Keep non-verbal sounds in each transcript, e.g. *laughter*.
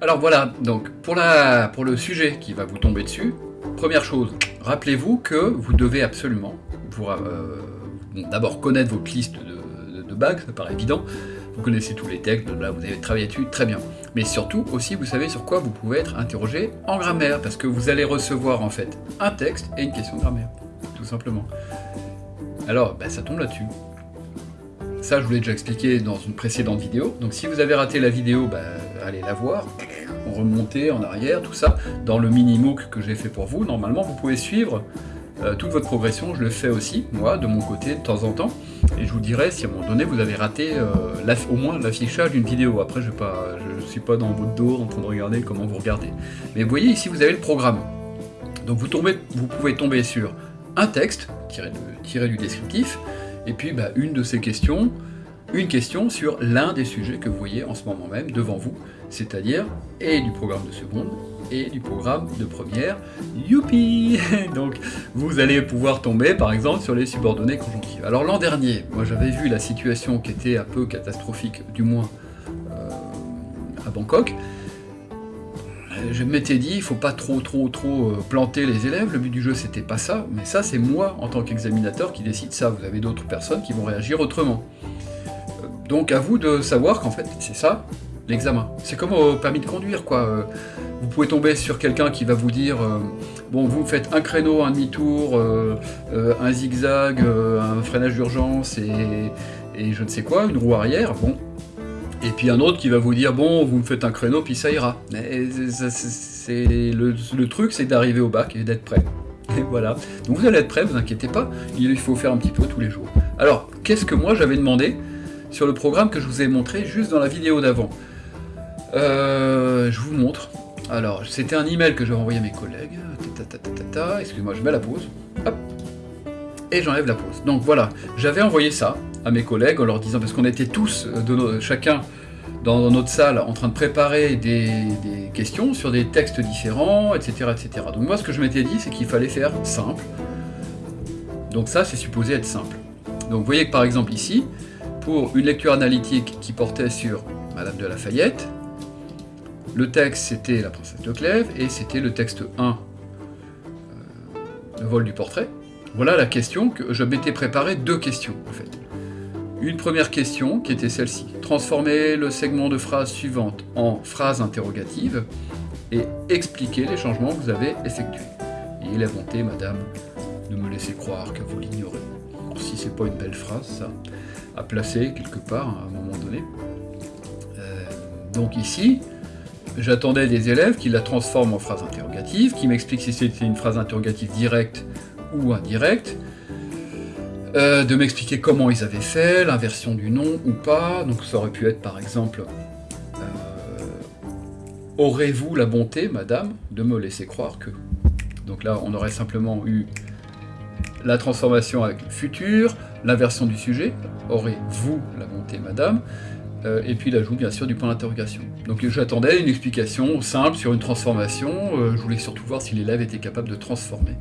Alors voilà, donc pour, la, pour le sujet qui va vous tomber dessus, première chose, rappelez-vous que vous devez absolument euh, d'abord connaître votre liste de, de, ça paraît évident, vous connaissez tous les textes, là vous avez travaillé dessus, très bien. Mais surtout aussi, vous savez sur quoi vous pouvez être interrogé en grammaire, parce que vous allez recevoir en fait un texte et une question de grammaire, tout simplement. Alors, ben, ça tombe là-dessus. Ça, je vous l'ai déjà expliqué dans une précédente vidéo. Donc si vous avez raté la vidéo, ben, allez la voir, remonter en arrière, tout ça. Dans le mini-MOOC que j'ai fait pour vous, normalement, vous pouvez suivre euh, toute votre progression, je le fais aussi, moi, de mon côté, de temps en temps. Et je vous dirai si à un moment donné, vous avez raté euh, au moins l'affichage d'une vidéo. Après, je ne suis pas dans votre dos en train de regarder comment vous regardez. Mais vous voyez, ici, vous avez le programme. Donc vous pouvez tomber sur un texte, tiré, du descriptif, et puis bah, une de ces questions, une question sur l'un des sujets que vous voyez en ce moment même devant vous, c'est-à-dire et du programme de seconde et du programme de première. Youpi *laughs* Donc vous allez pouvoir tomber par exemple sur les subordonnées conjonctives. Alors l'an dernier, moi j'avais vu la situation qui était un peu catastrophique, du moins euh, à Bangkok. Je m'étais dit, il faut pas trop trop trop euh, planter les élèves, le but du jeu c'était pas ça, mais ça c'est moi en tant qu'examinateur qui décide ça, vous avez d'autres personnes qui vont réagir autrement. Euh, donc à vous de savoir qu'en fait c'est ça, l'examen. C'est comme au permis de conduire, quoi. Vous pouvez tomber sur quelqu'un qui va vous dire euh, bon, vous faites un créneau, un demi-tour, euh, euh, un zigzag, un freinage d'urgence et, je ne sais quoi, une roue arrière, bon. Et puis un autre qui va vous dire bon, vous me faites un créneau, puis ça ira. C'est le, truc, c'est d'arriver au bac et d'être prêt. Et voilà. Donc vous allez être prêt, vous inquiétez pas, il faut faire un petit peu tous les jours. Alors, qu'est-ce que moi j'avais demandé sur le programme que je vous ai montré juste dans la vidéo d'avant? Je vous montre. Alors, c'était un email que j'avais envoyé à mes collègues. Excusez-moi, je mets la pause. Et j'enlève la pause. Donc voilà, j'avais envoyé ça à mes collègues en leur disant, parce qu'on était tous, euh, chacun dans notre salle, en train de préparer des, questions sur des textes différents, etc., etc. Donc moi, ce que je m'étais dit, c'est qu'il fallait faire simple. Donc ça, c'est supposé être simple. Donc vous voyez que par exemple ici, pour une lecture analytique qui portait sur Madame de Lafayette, le texte, c'était La princesse de Clèves, et c'était le texte 1, euh, Le vol du portrait. Voilà la question que je m'étais préparé deux questions, en fait. Une première question, qui était celle-ci. Transformer le segment de phrase suivante en phrase interrogative, et expliquer les changements que vous avez effectués. Ayez la bonté, madame, de me laisser croire que vous l'ignorez. Si c'est pas une belle phrase, ça, à placer quelque part à un moment donné. Euh, donc ici, j'attendais des élèves qui la transforment en phrase interrogative, qui m'expliquent si c'était une phrase interrogative directe ou indirecte, euh, de m'expliquer comment ils avaient fait, l'inversion du nom ou pas, donc ça aurait pu être par exemple euh, Aurez-vous la bonté, madame, de me laisser croire que... Donc là, on aurait simplement eu la transformation avec le futur, l'inversion du sujet, aurez-vous la bonté, madame, euh, et puis l'ajout bien sûr du point d'interrogation. Donc j'attendais une explication simple sur une transformation, euh, je voulais surtout voir si l'élève était capable de transformer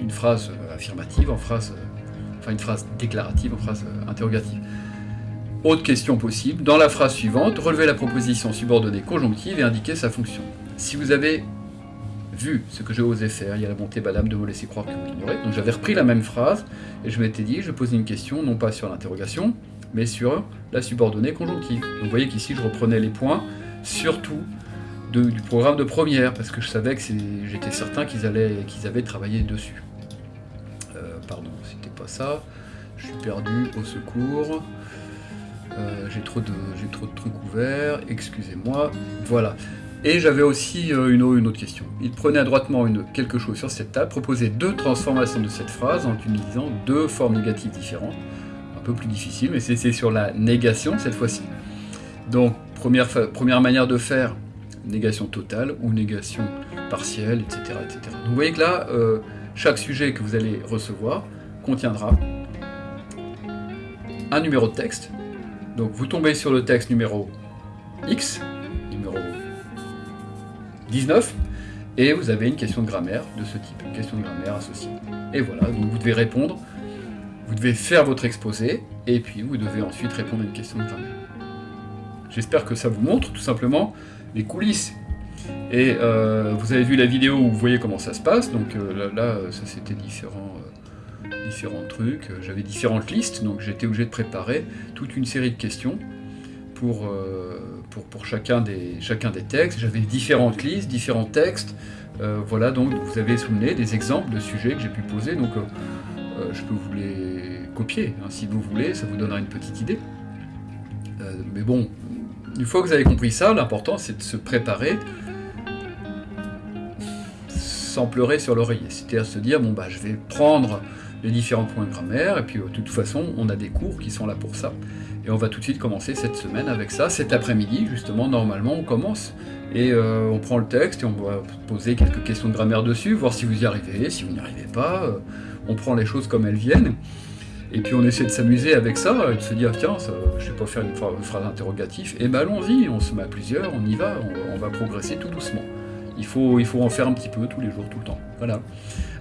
une phrase affirmative en phrase, enfin une phrase déclarative en phrase interrogative. Autre question possible, dans la phrase suivante, relever la proposition subordonnée conjonctive et indiquer sa fonction. Si vous avez vu ce que j'ai osé faire, il y a la bonté madame de me laisser croire que vous l'ignorez, donc j'avais repris la même phrase, et je m'étais dit, je posais une question, non pas sur l'interrogation, mais sur la subordonnée conjonctive. Donc vous voyez qu'ici je reprenais les points, surtout du programme de première, parce que je savais que j'étais certain qu'ils qu'ils avaient travaillé dessus. Euh, pardon, c'était pas ça. Je suis perdu, au secours. Euh, j'ai trop, de, trop de trucs ouverts, excusez-moi. Voilà. Et j'avais aussi euh, une, autre question. Il prenait adroitement une, quelque chose sur cette table, proposait deux transformations de cette phrase en utilisant deux formes négatives différentes peu plus difficile, mais c'est sur la négation cette fois-ci. Donc, première, première manière de faire, négation totale ou négation partielle, etc. etc. Donc, vous voyez que là, euh, chaque sujet que vous allez recevoir contiendra un numéro de texte. Donc, vous tombez sur le texte numéro X, numéro 19, et vous avez une question de grammaire de ce type, une question de grammaire associée. Et voilà, donc vous devez répondre vous devez faire votre exposé, et puis vous devez ensuite répondre à une question de grammaire. J'espère que ça vous montre tout simplement les coulisses. Et euh, vous avez vu la vidéo où vous voyez comment ça se passe, donc euh, là, ça c'était différents, euh, différents trucs, j'avais différentes listes, donc j'étais obligé de préparer toute une série de questions pour, pour, pour chacun, des, chacun des textes, j'avais différentes listes, différents textes, voilà, donc vous avez souvenez des exemples de sujets que j'ai pu poser, donc je peux vous les copier, hein, si vous voulez, ça vous donnera une petite idée. mais bon, une fois que vous avez compris ça, l'important c'est de se préparer sans pleurer sur l'oreiller. C'est-à-dire se dire, bon bah je vais prendre les différents points de grammaire, et puis de toute façon, on a des cours qui sont là pour ça. Et on va tout de suite commencer cette semaine avec ça. Cet après-midi, justement, normalement, on commence. Et euh, on prend le texte et on va poser quelques questions de grammaire dessus, voir si vous y arrivez, si vous n'y arrivez pas. Euh, on prend les choses comme elles viennent. Et puis on essaie de s'amuser avec ça, et de se dire, tiens, ça, je vais pas faire une phrase interrogative. Et ben allons-y, on se met à plusieurs, on y va, on va progresser tout doucement. Il faut, il faut en faire un petit peu tous les jours, tout le temps. Voilà.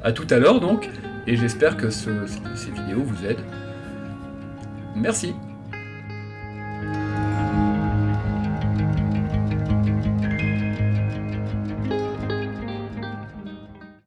À tout à l'heure donc, et j'espère que ces vidéos vous aident. Merci